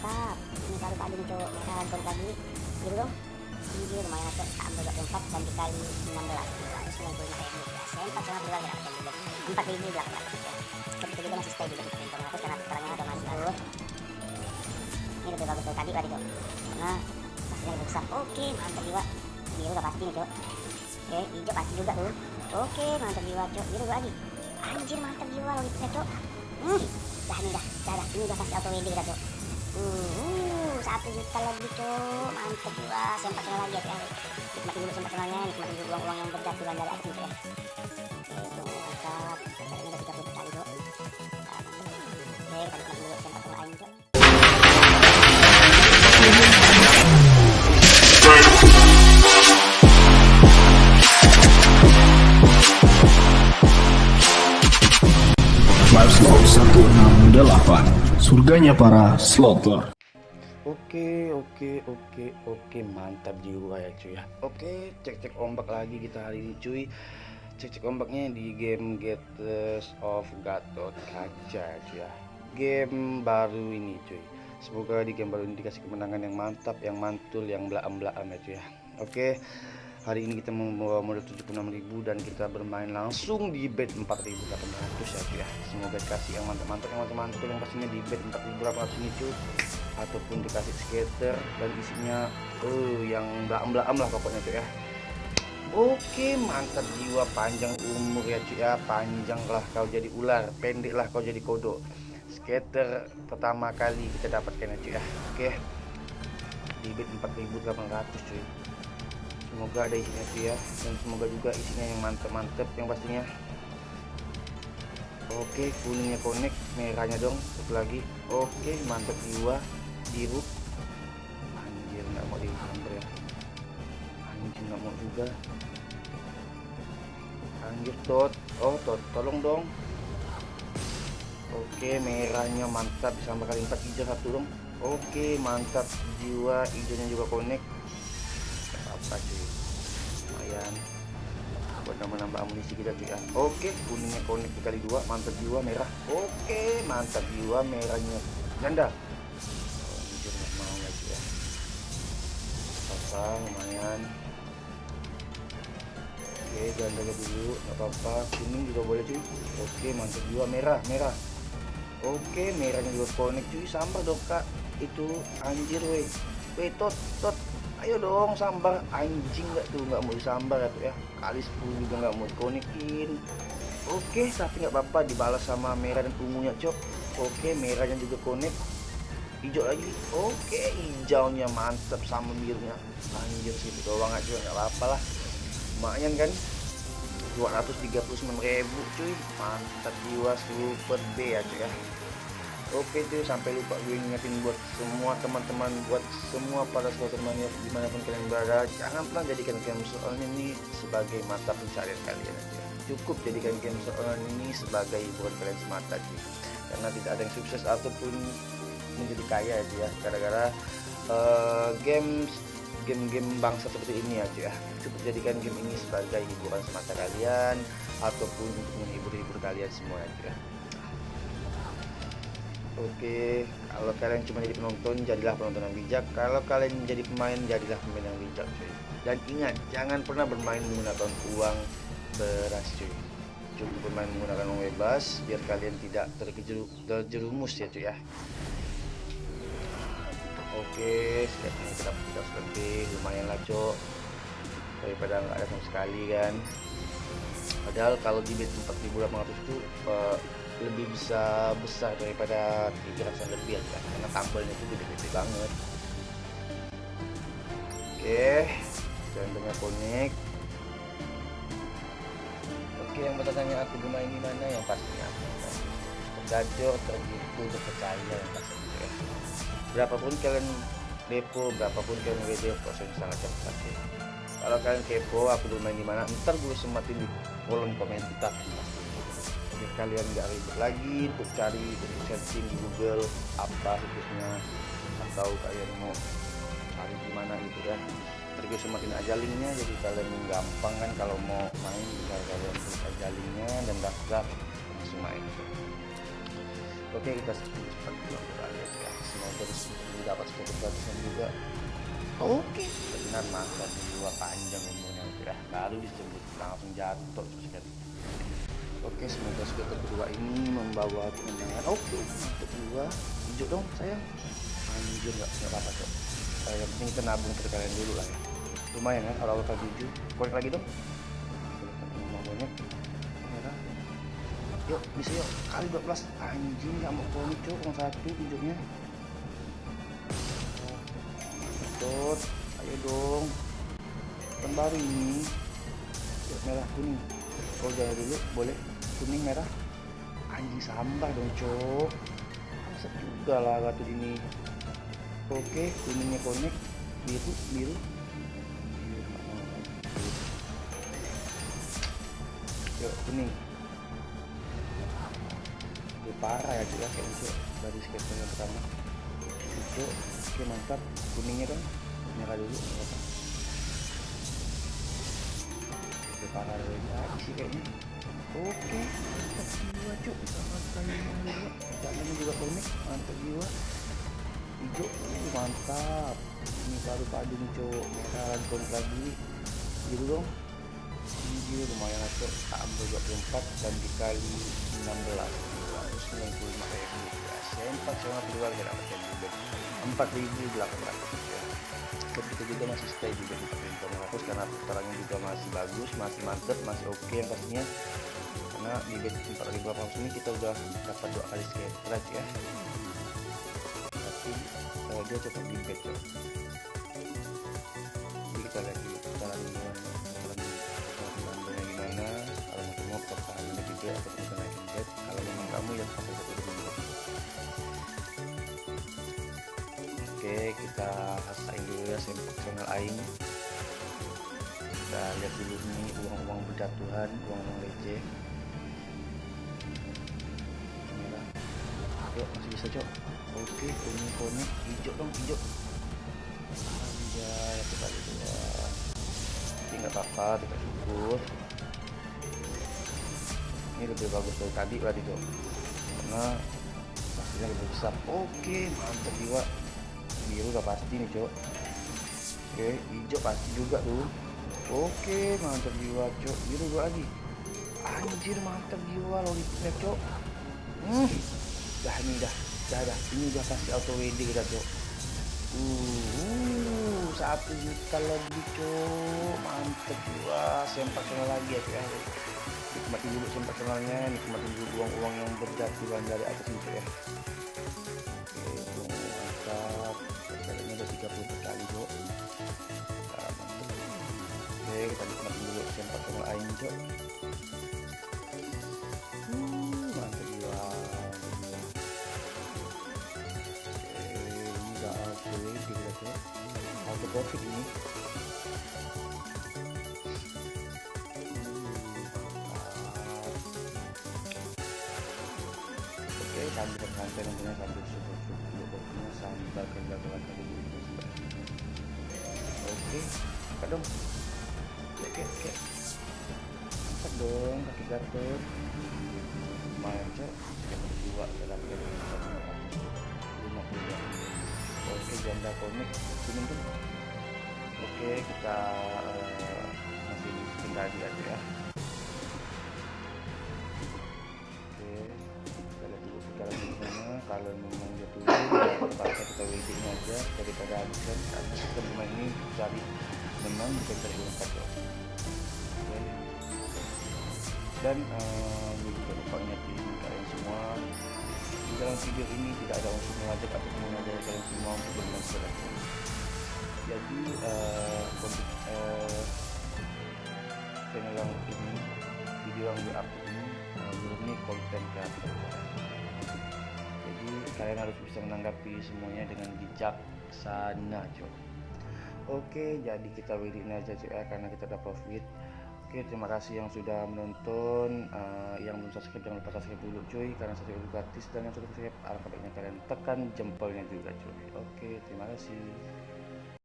mantap ini baru tadi cok merah rantun tadi. Gitu dong. Ini lumayan cok sampai 24 dan dikali 16 195 ribu. Ya sempat sama dua ya empat ribu belakang dapat ya. Seperti juga masih stay di 400 karena sekarangnya udah masih lalu ini lebih bagus dari tadi tadi cok karena pastinya lebih besar. Oke mantap jiwa. Biru udah pasti nih cok oke hijau pasti juga tuh. Oke mantap jiwa cok biru lagi. Anjir mantap jiwa logiknya cok hmm dah nih dah. Dah, dah. ini udah pasti auto WD kita cok uh, satu juta lebih cok mantap jiwa sempat kenal lagi ya. Cok nikmati dulu sempat kenalnya nikmati dulu uang-uang yang berjatuh dari cok ya. Oke mantap ini udah 30 juta cok oke kita nikmati dulu sempat Surganya para slotter Oke, oke, oke, oke, mantap jiwa ya cuy ya. Oke, cek-cek ombak lagi kita hari ini cuy. Cek-cek ombaknya di game Gators of Gatot Kaca cuy ya. Game baru ini cuy. Semoga di game baru ini dikasih kemenangan yang mantap, yang mantul, yang belaam-belaam ya cuy ya. Oke, hari ini kita membawa modal 76.000 dan kita bermain langsung di bet 4.800 ya cuy ya. Dikasih yang mantap-mantap, yang mantap-mantul, yang pastinya di bet 4.800 ini cuy. Ataupun dikasih skater dan isinya eh yang belaam-belaam lah pokoknya cuy ya. Oke mantap jiwa panjang umur ya cuy ya. Panjang lah kau jadi ular pendek lah kau jadi kodok. Skater pertama kali kita dapatkan ya cuy ya. Oke di bid 4800 cuy semoga ada isinya cuy ya. Dan semoga juga isinya yang mantep-mantep yang pastinya. Oke kuningnya connect merahnya dong satu lagi. Oke mantap jiwa biru. Anjir nggak mau disamber ya. Anjir nggak mau juga. Anjir tot. Oh tot tolong dong. Oke merahnya mantap disambar kali empat hijau satu dong. Oke mantap jiwa hijaunya juga connect cuy lumayan. Buat nambah-nambah amunisi kita ya oke kuningnya connect dikali dua mantap jiwa merah. Oke mantap jiwa merahnya. Ganda. Jujur nggak mau lagi ya. Apa lumayan. Oke ganda dulu nggak apa-apa. Kuning juga boleh cuy. Oke mantap jiwa merah merah. Oke merahnya juga connect cuy. Sambar dong kak. Itu anjir weh. Weh tot tot ayo dong sambar anjing nggak tuh nggak mau disambar ya tuh ya. Kali 10 juga nggak mau dikonekin. Oke tapi nggak apa-apa dibalas sama merah dan ungunya cok. Oke merahnya juga connect. Hijau lagi. Oke hijaunya mantap sama birunya. Anjir situ doang aja nggak apa-apa lah. Lumayan kan? 239.000 cuy. Mantap jiwa super B ya cuy ya Oke cuy sampai lupa gue ingetin buat semua teman-teman buat semua para saudara temannya di mana pun kalian berada. Jangan pernah jadikan game soal ini sebagai mata pencarian kalian aja cukup jadikan game soal ini sebagai hiburan kalian semata cuy. Karena tidak ada yang sukses ataupun menjadi kaya aja ya. Gara-gara uh, games game-game bangsa seperti ini aja ya. Cukup jadikan game ini sebagai hiburan semata kalian ataupun untuk menghibur-hibur kalian semua aja ya Oke, kalau kalian cuma jadi penonton, jadilah penonton yang bijak. Kalau kalian jadi pemain, jadilah pemain yang bijak, cuy. Dan ingat, jangan pernah bermain menggunakan uang beras, cuy. Cukup bermain menggunakan uang bebas, biar kalian tidak terjeru terjerumus ya, cuy ya. Oke, sekarang kita dapat kita lebih, lumayan lah, cok. Daripada nggak ada sama sekali kan. Padahal kalau di bid 4800 itu uh, lebih bisa besar daripada 300 lebih ya karena tambelnya itu gede-gede banget. Oke jantungnya konik oke yang bertanya aku bermain di mana? Yang pastinya tergacor tergitu terpercaya yang pastinya ya. berapapun kalian depo berapapun kalian WD proses sangat cepat kalau kalian kepo aku bermain di mana? Ntar gue sematin di kolom komentar biar kalian nggak ribet lagi untuk cari untuk searching di Google apa situsnya atau kalian mau cari di mana gitu kan. Terus semakin aja linknya jadi kalian gampang kan kalau mau main bisa kalian klik aja linknya dan daftar langsung main. Oke kita cepat pulang kembali ya semoga di sini dapat sepuluh gratisan juga. Oke. Benar mantap dua panjang umurnya ya baru disebut langsung jatuh terus kan oke semoga skuter kedua ini membawa kemenangan. Oke untuk dua hijau dong sayang. Anjir nggak nggak apa-apa cok. Uh, yang penting kita nabung dulu lah ya. Lumayan kan awal-awal ke tujuh korek lagi dong. Merah yuk bisa yuk. Kali 12 anjing nggak mau konik cok. Satu hijaunya Betul, ayo dong. Baru ini. Merah kuning. Oh jangan dulu boleh kuning merah. Anjing sampah dong cok. Masak juga lah kartu ini. Oke kuningnya connect. Biru biru. Yuk kuning. Itu parah ya juga kayak hijau dari skater yang pertama. Hijau oke mantap. Kuningnya kan nyerah dulu nggak parah lagi ah, sih kayaknya oke mantap jiwa cuk sama sekali dua jalannya juga connect mantap jiwa hijau uh, mantap ini baru padu nih cuk merah connect lagi gitu dong hijau lumayan cuk ambil 24 dan dikali 16 195 ribu ya sempat sama keluar kita dapat yang juga 4800 dan kita juga masih stay juga di 4500 karena putarannya juga masih bagus masih mantep masih oke yang pastinya. Karena di bet 4800 ini kita udah dapat dua kali scratch ya. Tapi uh, dia cepat di bet oke kita rasain dulu ya sempak channel aing. Kita lihat dulu nih uang-uang berjatuhan uang-uang receh. Yuk masih bisa cok? Oke kuning kuning hijau dong hijau. Anjay aku kali dua tapi nggak apa-apa kita syukur. Ini lebih bagus dari tadi berarti cok. Karena hasilnya lebih besar. Oke mantap jiwa biru udah pasti nih cok oke hijau pasti juga tuh. Oke mantap jiwa cok biru dua lagi. Anjir mantap jiwa lollipop cok hmm dah ini dah. Dah dah. Ini udah pasti auto WD kita cok uh satu juta lebih cok mantap jiwa. Sempak channel lagi ya cok ya nikmati dulu sempak channelnya nikmati dulu uang-uang yang berjatuhan dari atas cok ya. Oke mantap kalinya udah 30 kali mantap oke kita nikmatin dulu sempak channel aing cok uh mantap jiwa oke auto profit ini. Oke, kerja kelas tadi dulu. Oke, angkat dong. Oke, oke. Angkat dong kaki gatot. Lumayan cok, sekitar dua dalam kali lima puluh Oke, janda komik kuning tuh. Oke, kita eh, masih di tadi aja ya. Oke, kita lihat dulu sekarang gimana. Kalau memang dia turun, ya waiting aja daripada habiskan. Karena kita bermain ini cari menang bukan cari lompat ya. Oke. Dan ini juga lupa ingetin kalian semua di dalam video ini tidak ada unsur mengajak atau mengajari kalian semua untuk bermain secara jadi eh, konten eh, channel yang ini video yang di upload ini eh, murni konten kreator kalian harus bisa menanggapi semuanya dengan bijaksana cok oke jadi kita waiting aja cok ya karena kita udah profit Oke, terima kasih yang sudah menonton. Eh, yang belum subscribe jangan lupa subscribe dulu cuy, karena subscribe gratis dan yang sudah subscribe alangkah baiknya kalian tekan jempolnya juga cuy. Oke, terima kasih.